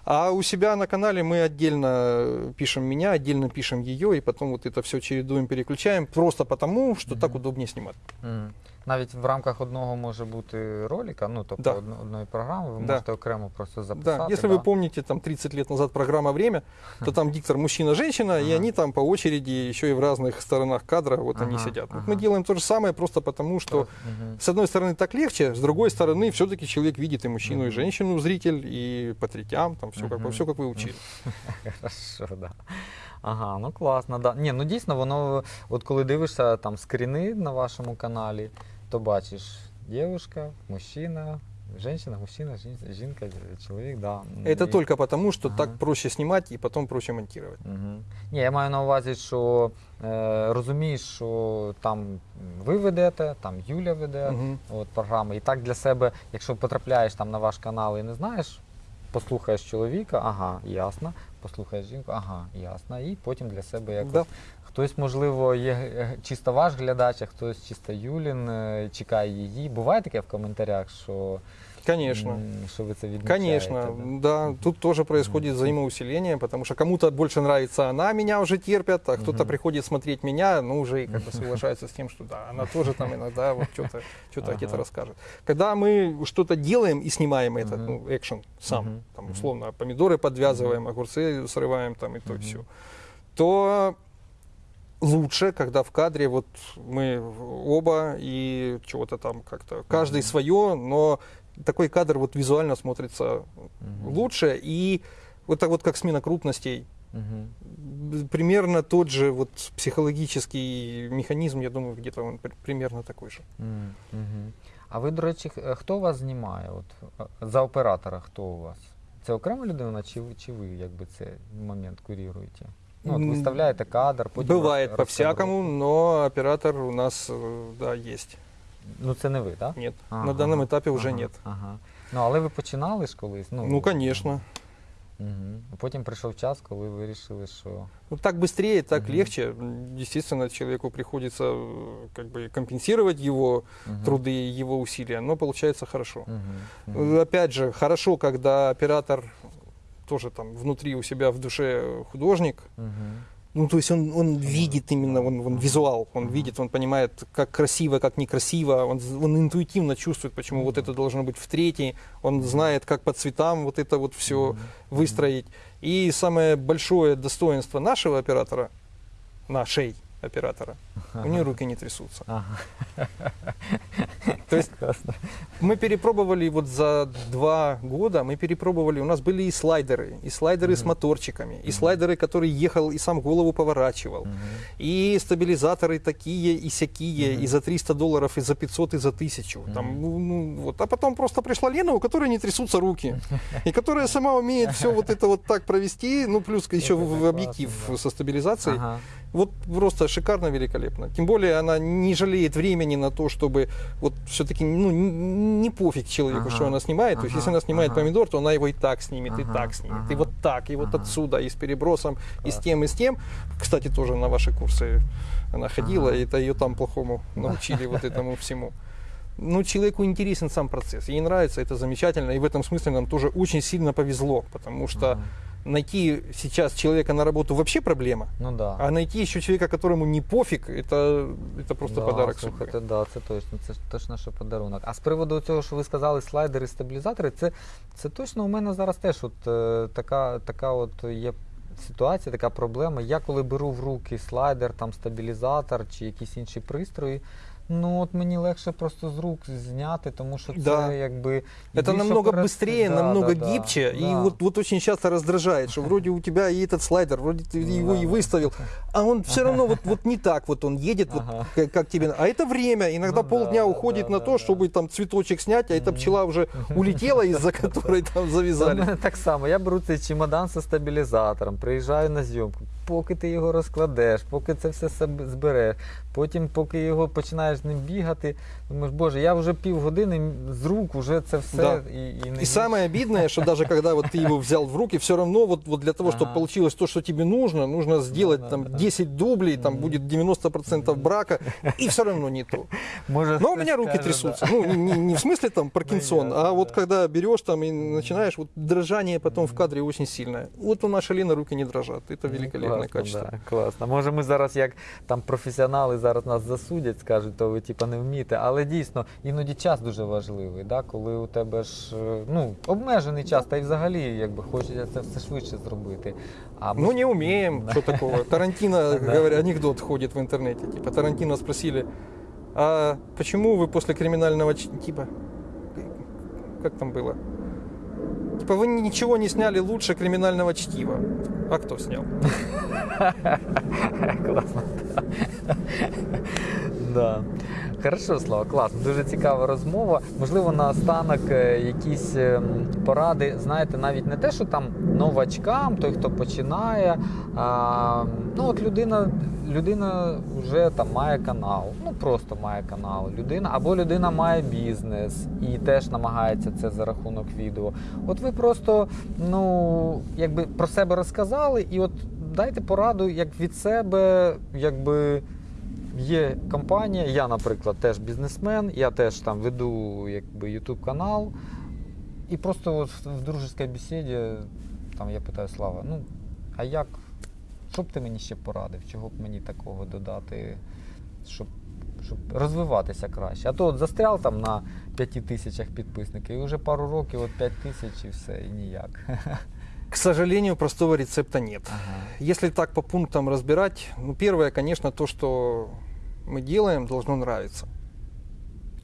А у себя на канале мы отдельно пишем меня, отдельно пишем ее, и потом вот это все чередуем, переключаем, просто потому, что так Мгм. удобнее снимать. Мгм Навіть в рамках одного може бути ролика, ну тобто Да. одно- одної програми, ви Да. можете окремо просто записати. Да, если вы помните, там 30 лет назад программа «Время», то там диктор мужчина-женщина, и Ага. они там по очереди еще и в разных сторонах кадра вот они Ага, сидят. Вот ага. мы делаем то же самое, просто потому что Мгм. с одной стороны так легче, с другой стороны все-таки человек видит и мужчину, и Мгм. женщину, зритель, и по третям, там все как, Мгм. все как вы учили. Хорошо, да. Ага, ну класно, да. Ні, ну дійсно, воно, от коли дивишся там скріни на вашому каналі, то бачиш дівчинка, мужчина, жінка, мужчина, жінка, чоловік, да. Это І- только потому, что Ага. так проще снимать и потом проще монтировать. Угу. Ні, я маю на увазі, що е, розумієш, що там ви ведете, там Юля веде Мгм. от, програми. І так для себе, якщо потрапляєш там на ваш канал і не знаєш, послухаєш чоловіка, ага, ясно, послухаєш жінку, ага, ясно. І потім для себе якось Да. Хтось, можливо, є е, чисто ваш глядач, а хтось чисто Юлін, е, чекає її. Буває таке в коментарях, що, Конечно. м, що ви це відмічаєте? Конечно, да? да. Тут тоже происходит взаимоусиление, потому что кому-то больше нравится она, меня уже терпят, а кто-то Мгм. приходит смотреть меня, ну уже и как бы соглашается с тем, что да, она тоже там иногда вот что-то что-то где-то Ага. расскажет. Когда мы что-то делаем и снимаем этот, Мгм. ну, экшен сам, Мгм. там, Мгм. условно, помидоры подвязываем, огурцы срываем там и то Мгм. все, то лучше, когда в кадре вот мы оба и чего-то там как-то, каждый Мгм. свое, но такой кадр вот визуально смотрится Мгм. лучше. И вот так вот как смена крупностей, Мгм. б- примерно тот же вот психологический механизм, я думаю, где-то он при- примерно такой же. Мгм. Мгм. А ви, до речі, х- хто вас знімає? От, е, за оператора хто у вас? Це окрема людина, чи, ви- чи ви якби цей момент куріруєте? Ну, от М, виставляєте кадр, потім Бывает роз- по-всякому, но оператор у нас, э, да, есть. Ну це не ви, так? Нет, Ага, на данном ага, этапе уже ага, нет. Ага. Ну, але ви починали ж колись? Ну, Ну, конечно. Угу. Потім прийшов час, коли ви вирішили, що. Ну, так быстрее, так Мгм. легче. М, Естественно, человеку приходится э, как бы компенсировать его Мгм. труды, его усилия, но получается хорошо. Мгм. Э, Мгм. Опять же, хорошо, когда оператор тоже там внутри у себя в душе художник. Ну, то есть он, он видит именно, он, он визуал, он видит, он понимает, как красиво, как некрасиво, он, он интуитивно чувствует, почему вот это должно быть в третьей, он знает, как по цветам вот это вот все выстроить. И самое большое достоинство нашего оператора, нашей оператора, у нее руки не трясутся. Ага. То есть мы перепробовали вот за два года, мы перепробовали, у нас были и слайдеры, и слайдеры с моторчиками, и слайдеры, который ехал и сам голову поворачивал, и стабилизаторы такие и сякие, Мгм. и за 300 долларов, и за 500, и за 1000. Там, Мгм. ну, ну, вот. А потом просто пришла Лена, у которой не трясутся руки, и которая сама умеет все вот это вот так провести, ну плюс еще в объектив со стабилизацией. Вот просто шикарно, великолепно. Тем более она не жалеет времени на то, чтобы вот все-таки ну, не пофиг человеку, Ага, что она снимает. То есть ага, если она снимает ага. помидор, то она его и так снимет, и Ага, так снимет, и ага, вот так, и вот ага. отсюда, и с перебросом, и с тем, и с тем. Кстати, тоже на ваши курсы она ходила, Ага. и это ее там плохому научили вот этому всему. Ну, человеку интересен сам процесс, ей нравится, это замечательно, и в этом смысле нам тоже очень сильно повезло, потому что Ага. найти сейчас человека на работу вообще проблема, Ну да. а найти еще человека, которому не пофиг, это, это просто да, подарок слухайте, судьбы. да, це точно, це ж точно, що подарунок. А з приводу цього, що ви сказали, слайдери, стабілізатори, це, це точно у мене зараз теж от, е, така, така от є ситуація, така проблема. Я коли беру в руки слайдер, там стабілізатор чи якісь інші пристрої. Ну от мені легше просто з рук зняти, тому що це Да. якби Это більш намного оперативно. быстрее, Да, намного да, да, гибче, и да. вот, вот очень часто раздражает, что вроде у тебя и этот слайдер, вроде ты его Да, и да. выставил, а он все равно вот, вот не так вот он едет, вот Ага. как, как тебе. А это время, иногда Ну да, полдня да, уходит да, на да, то, да. чтобы там цветочек снять, а эта Мгм. пчела уже улетела, из-за которой там Та в завязали. мене так само. Я беру цей чемодан зі стабілізатором, приїжджаю на зйомку. Поки ти його розкладеш, поки це все себе збереш, потім, поки його починаєш ним бігати, думаєш, боже, я вже півгодини з рук уже це все Да. і, і не И самое обидное, что даже когда вот ты его взял в руки, все равно вот, вот для того, чтобы Ага. получилось то, что тебе нужно, нужно сделать да, там да. 10 дублей, там Мгм. будет 90% брака, и все равно не то. Може, Но у хтось меня руки скаже, трясутся. Ну, не, не- не в смысле там Паркинсон, ясно, а вот да. когда берешь там и начинаешь, вот дрожание потом в кадре очень сильное. Вот у нашей Лены руки не дрожат. Это Ну, великолепное Класно, качество. Да, класно. Може, ми зараз, як там професіонали, зараз нас засудять, скажуть, то ви типа не вмієте. Але дійсно, іноді час дуже важливий, да? коли у тебе ж е, ну, обмежений час, та й взагалі якби хочеться це все швидше зробити. А ми Ну, не умеем, Да. что такого. Тарантино, Да. говоря, анекдот ходит в интернете. Типа, Тарантино спросили, а почему вы после криминального... ч- Типа, как там было? Типа, вы ничего не сняли лучше криминального чтива. А кто снял? Класно. Да. Хорошо, Слава, класно. Дуже цікава розмова. Можливо, наостанок е, якісь ем, поради, знаєте, навіть не те, що там новачкам, той, хто починає. А, ну, от людина, людина вже там має канал, ну просто має канал. Людина, або людина має бізнес і теж намагається це за рахунок відео. От ви просто ну, якби про себе розказали, і от дайте пораду, як від себе, якби є компанія. Я, наприклад, теж бізнесмен, я теж там веду якби, YouTube канал. І просто от в, дружеській бесіді там я питаю Слава, ну, а як, що б ти мені ще порадив? Чого б мені такого додати, щоб, щоб розвиватися краще? А то от застряв там на 5 тисячах підписників, і вже пару років, от 5 тисяч і все, і ніяк. К сожалению, простого рецепта нет. Ага. Если так по пунктам разбирать, ну, первое, конечно, то, что мы делаем, должно нравиться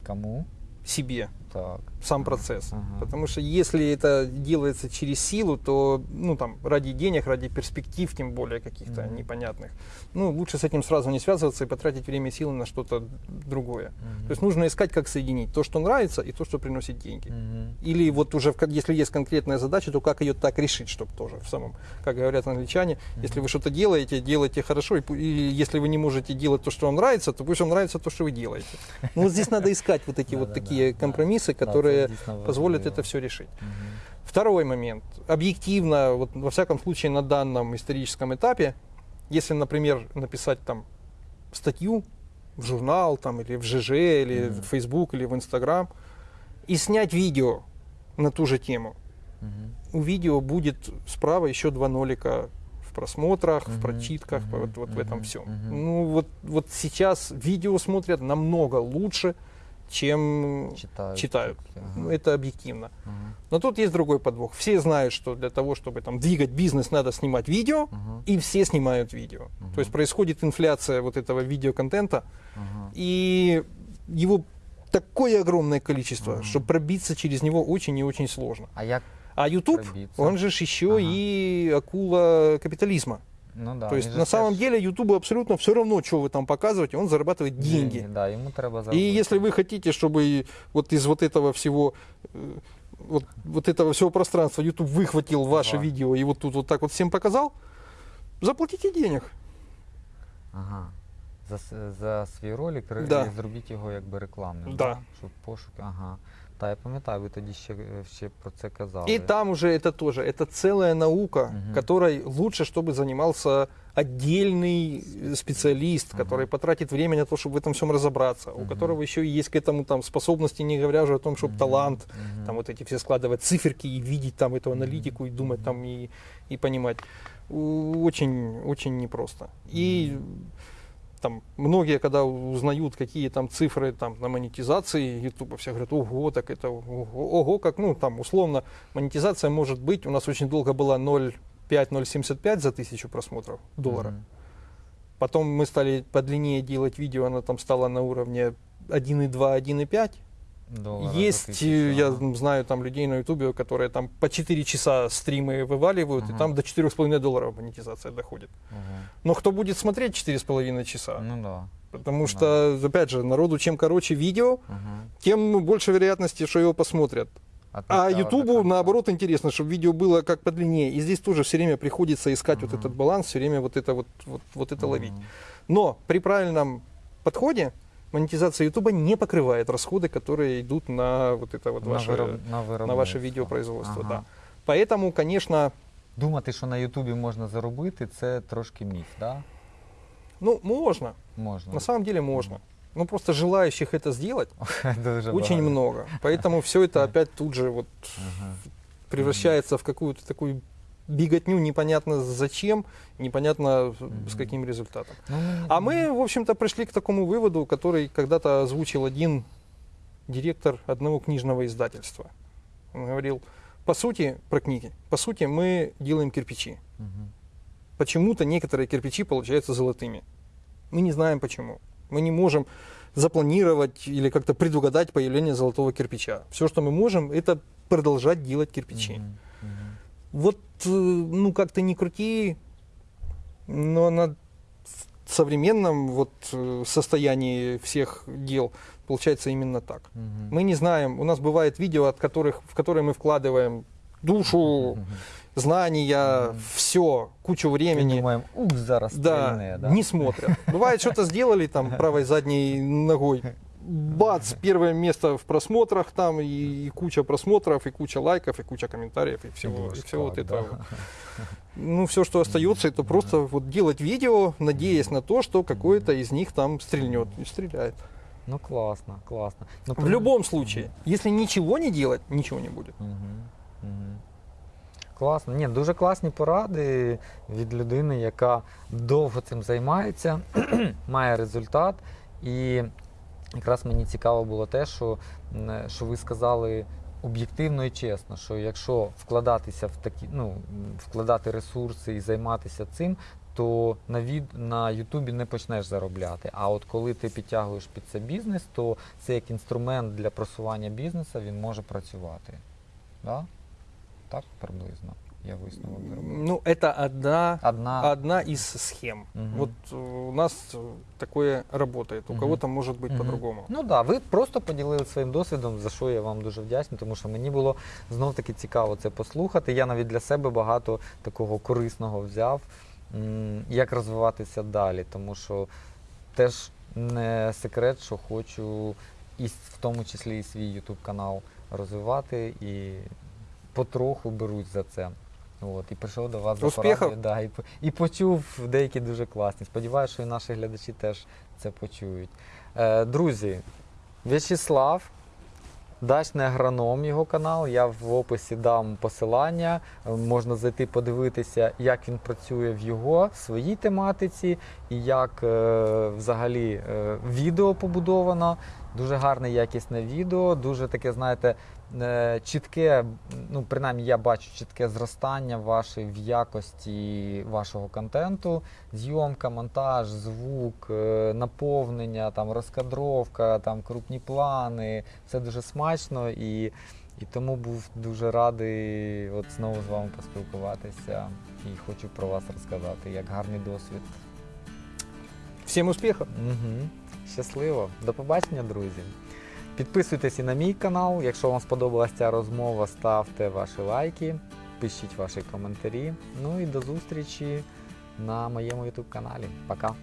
Кому? себе, Так. Сам процесс. Ага. Потому что если это делается через силу, то, ну, там, ради денег, ради перспектив, тем более каких-то Мгм. непонятных, ну, лучше с этим сразу не связываться и потратить время и силы на что-то другое. Мгм. То есть нужно искать, как соединить то, что нравится, и то, что приносит деньги. Мгм. Или вот уже, если есть конкретная задача, то как ее так решить, чтобы тоже в самом, как говорят англичане, если вы что-то делаете, делайте хорошо, и, и если вы не можете делать то, что вам нравится, то пусть вам нравится то, что вы делаете. Ну вот здесь надо искать вот такие вот такие компромиссы, Да, которые позволят это все решить. Мгм. Второй момент. Объективно, вот во всяком случае на данном историческом этапе, если, например, написать там статью в журнал там, или в ЖЖ, или Мгм. в Facebook, или в Instagram, и снять видео на ту же тему, Мгм. у видео будет справа еще два нолика в просмотрах, Мгм, в прочитках, мгм, вот, вот в этом всем. мгм. Ну вот, вот сейчас видео смотрят намного лучше, чем Читают. читают. Ну, это объективно. Ага. Но тут есть другой подвох. Все знают, что для того, чтобы там двигать бизнес, надо снимать видео, Ага. и все снимают видео. Мгм. То есть происходит инфляция вот этого видеоконтента, Ага. и его такое огромное количество, Мгм. что пробиться через него очень и очень сложно. А як А YouTube, Пробиться. он же еще Ага. и акула капитализма. ну да, То есть він же на самом теж деле YouTube абсолютно все равно, что вы там показываете, он зарабатывает деньги. Да, йому треба И заробити. если вы хотите, чтобы и вот из вот этого всего э, вот, вот этого всего пространства YouTube выхватил ваше Да. видео и вот тут вот так вот всем показал, заплатите денег. Ага. За, с- за свій ролик ре- Да. і зробіть його якби рекламним. Да. Щоб пошук. Ага. Та я пам'ятаю, ви тоді ще, ще про це казали. И там уже это тоже, это целая наука, Мгм. которой лучше, чтобы занимался отдельный специалист, Мгм. который потратит время на то, чтобы в этом всем разобраться, у Мгм. которого еще и есть к этому там способности, не говоря уже о том, чтобы Мгм. талант, Мгм. там вот эти все складывать циферки и видеть там эту аналитику и думать там и, и понимать. У- Очень, очень непросто. И там многие, когда узнают, какие там цифры там на монетизации YouTube, все говорят, ого, так это ого, ого, как, ну там условно монетизация может быть, у нас очень долго была 0,5-0,75 за тысячу просмотров доллара. Мгм. Потом мы стали подлиннее делать видео, оно там стало на уровне 1,2, 1,5. Долара за Есть, э, я знаю там людей на ютубе, которые там по 4 часа стримы вываливают, Ага. и там до 4,5 долларов монетизация доходит. Ага. Но кто будет смотреть 4,5 часа? Ну да. Потому да. что, опять же, народу чем короче видео, Ага. тем больше вероятности, что его посмотрят. А Ютубу, наоборот, интересно, чтобы видео было как подлиннее. И здесь тоже все время приходится искать вот Ага. этот баланс, все время вот это вот, вот, вот это Ага. ловить. Но при правильном подходе монетизация Ютуба не покрывает расходы, которые идут на вот это вот на, ваше, вироб... на, на ваше видеопроизводство. Ага. Да. Поэтому, конечно, Думати, що на Ютубі можна заробити, це трошки міф, да? ну, можно. Можна. На самом деле можно. Ну, просто желающих это сделать очень много. Поэтому все это опять тут же вот превращается в какую-то такую беготню непонятно зачем, непонятно с каким результатом. Ну, А мы, в общем-то, пришли к такому выводу, который когда-то озвучил один директор одного книжного издательства. Он говорил, по сути, про книги, по сути, мы делаем кирпичи. Почему-то некоторые кирпичи получаются золотыми. Мы не знаем почему. Мы не можем запланировать или как-то предугадать появление золотого кирпича. Все, что мы можем, это продолжать делать кирпичи. Мгм. Мгм. Вот, э, ну как-то не крути, но на современном вот э, состоянии всех дел получается именно так. Мгм. Мы не знаем, у нас бывает видео, от которых, в которые мы вкладываем душу, Мгм. знания, Мгм. все, кучу І времени. думаємо, ух, зараз Да, стрільне, да? не смотрят. Бывает, что-то сделали там правой задней ногой, бац, первое место в просмотрах там, и, и куча просмотров, и куча лайков, и куча комментариев, и всего, и всего вот Шквар, да. этого. Ну, все, что остается, это просто вот делать видео, надеясь на то, что какой-то из них там стрельнет. И стреляет. Ну класно, класно. Ну, В при- любом случае, если ничего не делать, ничего не будет. Мгм, мгм. Класно. Ні, дуже класні поради від людини, яка довго цим займається, має результат. І якраз мені цікаво було те, що, що ви сказали об'єктивно і чесно, що якщо вкладатися в такі, ну, вкладати ресурси і займатися цим, то на від на Ютубі не почнеш заробляти. А от коли ти підтягуєш під це бізнес, то це як інструмент для просування бізнесу, він може працювати. Да? Так приблизно Я висновок зробив. Ну, это одна, Одна. одна из схем. Мгм. Вот э, у нас э, такое работает, у Мгм. кого-то может быть Мгм. по-другому. Ну так, да, ви просто поділилися своїм досвідом, за що я вам дуже вдячний, тому що мені було знов таки цікаво це послухати. Я навіть для себе багато такого корисного взяв, м, як розвиватися далі, тому що теж не секрет, що хочу і с- в тому числі і свій YouTube канал розвивати і потроху берусь за це. От, і прийшов до вас за Успіхів! порадою, да, і, і почув деякі дуже класні. Сподіваюся, що і наші глядачі теж це почують. Е, друзі, В'ячеслав, дачний агроном його канал. Я в описі дам посилання. Можна зайти подивитися, як він працює в його своїй тематиці і як е, взагалі е, відео побудовано. Дуже гарне якісне відео, дуже таке, знаєте, чітке, ну принаймні я бачу чітке зростання ваше в якості вашого контенту, зйомка, монтаж, звук, е, наповнення, там розкадровка, там крупні плани. Все дуже смачно і, і тому був дуже радий от знову з вами поспілкуватися і хочу про вас розказати як гарний досвід. Всем успехов! Угу. Щасливо. До побачення, друзі. Підписуйтесь і на мій канал. Якщо вам сподобалася ця розмова, ставте ваші лайки, пишіть ваші коментарі. Ну і до зустрічі на моєму YouTube каналі. Пока.